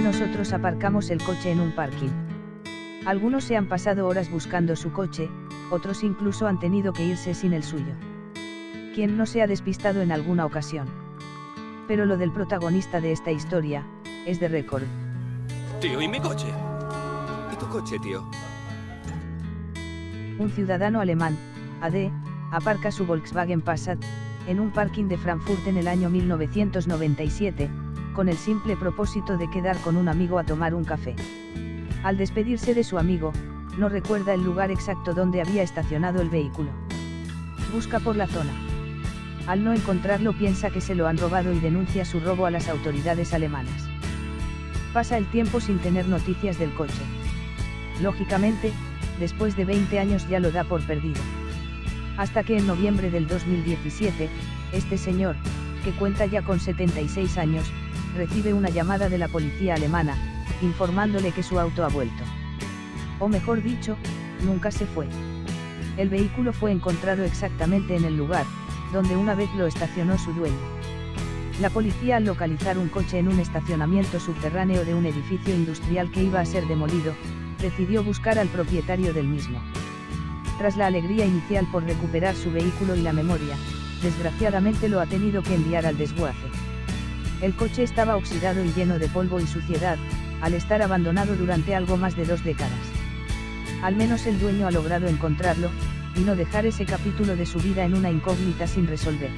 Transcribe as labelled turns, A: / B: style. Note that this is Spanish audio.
A: nosotros aparcamos el coche en un parking. Algunos se han pasado horas buscando su coche, otros incluso han tenido que irse sin el suyo. ¿Quién no se ha despistado en alguna ocasión? Pero lo del protagonista de esta historia, es de récord.
B: Tío, ¿y mi coche? ¿Y tu coche, tío?
A: Un ciudadano alemán, AD, aparca su Volkswagen Passat, en un parking de Frankfurt en el año 1997, con el simple propósito de quedar con un amigo a tomar un café. Al despedirse de su amigo, no recuerda el lugar exacto donde había estacionado el vehículo. Busca por la zona. Al no encontrarlo piensa que se lo han robado y denuncia su robo a las autoridades alemanas. Pasa el tiempo sin tener noticias del coche. Lógicamente, después de 20 años ya lo da por perdido. Hasta que en noviembre del 2017, este señor, que cuenta ya con 76 años, recibe una llamada de la policía alemana, informándole que su auto ha vuelto. O mejor dicho, nunca se fue. El vehículo fue encontrado exactamente en el lugar, donde una vez lo estacionó su dueño. La policía al localizar un coche en un estacionamiento subterráneo de un edificio industrial que iba a ser demolido, decidió buscar al propietario del mismo. Tras la alegría inicial por recuperar su vehículo y la memoria, desgraciadamente lo ha tenido que enviar al desguace. El coche estaba oxidado y lleno de polvo y suciedad, al estar abandonado durante algo más de dos décadas. Al menos el dueño ha logrado encontrarlo, y no dejar ese capítulo de su vida en una incógnita sin resolver.